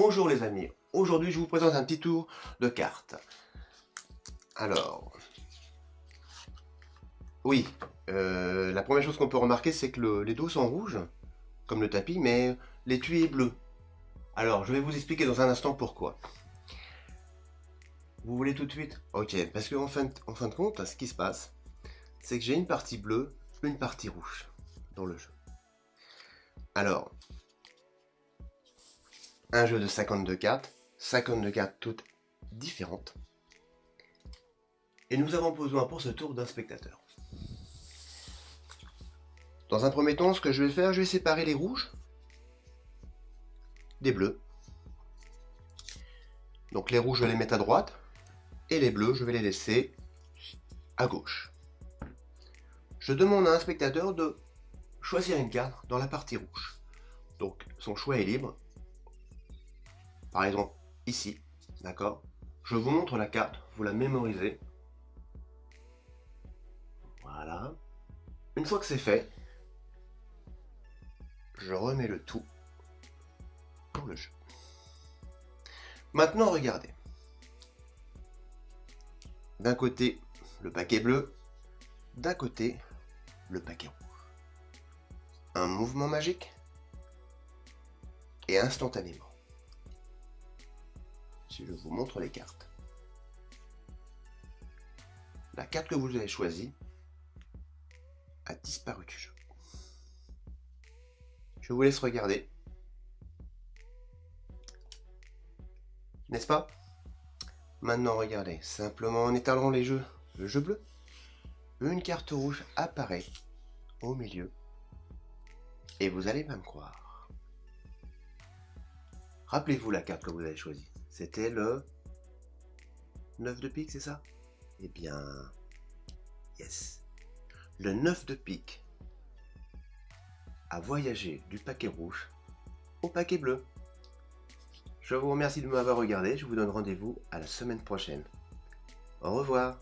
Bonjour les amis, aujourd'hui je vous présente un petit tour de cartes. Alors, oui, euh, la première chose qu'on peut remarquer c'est que les dos sont rouges, comme le tapis, mais l'étui est bleu. Alors, je vais vous expliquer dans un instant pourquoi. Vous voulez tout de suite? Ok, parce qu'en en fin de compte, ce qui se passe, c'est que j'ai une partie bleue, une partie rouge dans le jeu. Alors, un jeu de 52 cartes, 52 cartes toutes différentes. Et nous avons besoin pour ce tour d'un spectateur. Dans un premier temps, ce que je vais faire, je vais séparer les rouges des bleus. Donc les rouges, je vais les mettre à droite, et les bleus, je vais les laisser à gauche. Je demande à un spectateur de choisir une carte dans la partie rouge. Donc son choix est libre. Par exemple, ici, d'accord? Je vous montre la carte, vous la mémorisez. Voilà. Une fois que c'est fait, je remets le tout pour le jeu. Maintenant, regardez. D'un côté, le paquet bleu, d'un côté, le paquet rouge. Un mouvement magique et instantanément. Je vous montre les cartes. La carte que vous avez choisie a disparu du jeu. Je vous laisse regarder. N'est-ce pas? Maintenant, regardez, simplement en étalant les jeux, le jeu bleu, une carte rouge apparaît au milieu et vous allez même croire. Rappelez-vous la carte que vous avez choisie. C'était le 9 de pique, c'est ça? Eh bien, yes. Le 9 de pique a voyagé du paquet rouge au paquet bleu. Je vous remercie de m'avoir regardé, je vous donne rendez-vous à la semaine prochaine. Au revoir